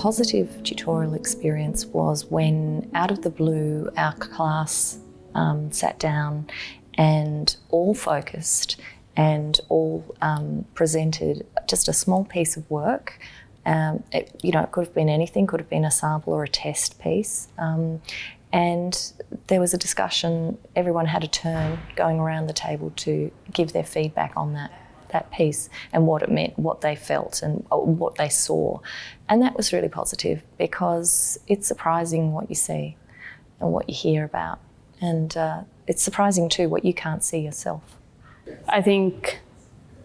positive tutorial experience was when, out of the blue, our class um, sat down and all focused and all um, presented just a small piece of work. Um, it, you know, it could have been anything, could have been a sample or a test piece. Um, and there was a discussion, everyone had a turn going around the table to give their feedback on that that piece and what it meant, what they felt and uh, what they saw. And that was really positive because it's surprising what you see and what you hear about. And uh, it's surprising too what you can't see yourself. I think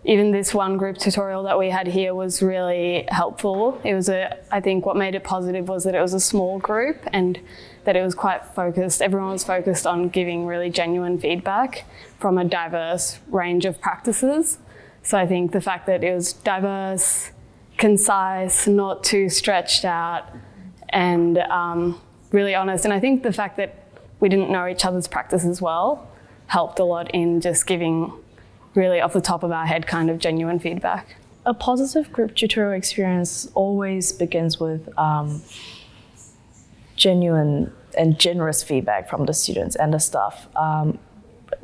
even this one group tutorial that we had here was really helpful. It was a, I think what made it positive was that it was a small group and that it was quite focused. Everyone was focused on giving really genuine feedback from a diverse range of practices. So I think the fact that it was diverse, concise, not too stretched out, and um, really honest. And I think the fact that we didn't know each other's practices well helped a lot in just giving really off the top of our head kind of genuine feedback. A positive group tutorial experience always begins with um, genuine and generous feedback from the students and the staff. Um,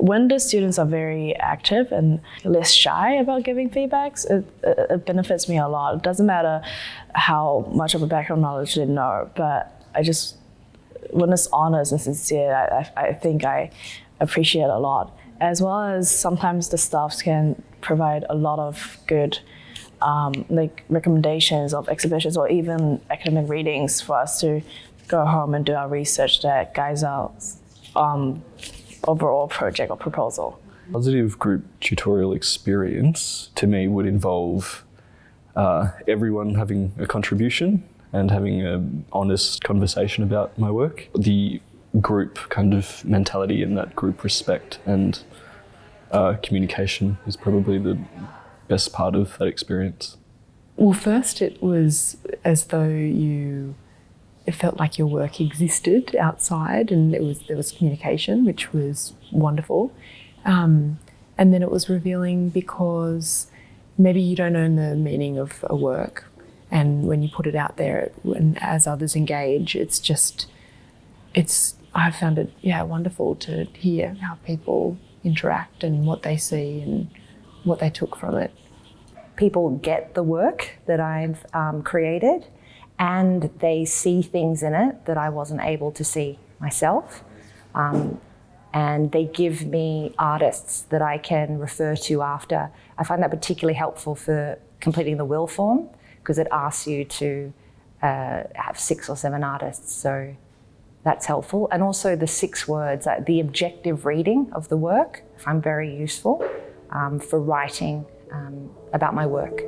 when the students are very active and less shy about giving feedbacks, it, it, benefits me a lot. It doesn't matter how much of a background knowledge they know, but I just, when it's honest and sincere, I, I think I appreciate a lot as well as sometimes the staffs can provide a lot of good um, like recommendations of exhibitions or even academic readings for us to go home and do our research that guides our um, overall project or proposal. Positive group tutorial experience to me would involve uh, everyone having a contribution and having an honest conversation about my work. The group kind of mentality and that group respect and uh, communication is probably the best part of that experience. Well, first it was as though you, it felt like your work existed outside and it was, there was communication, which was wonderful. Um, and then it was revealing because maybe you don't know the meaning of a work and when you put it out there and as others engage, it's just, it's, I found it, yeah, wonderful to hear how people interact and what they see and what they took from it. People get the work that I've um, created and they see things in it that I wasn't able to see myself. Um, and they give me artists that I can refer to after. I find that particularly helpful for completing the will form because it asks you to uh, have six or seven artists. So that's helpful. And also the six words, uh, the objective reading of the work, I find very useful um, for writing um, about my work.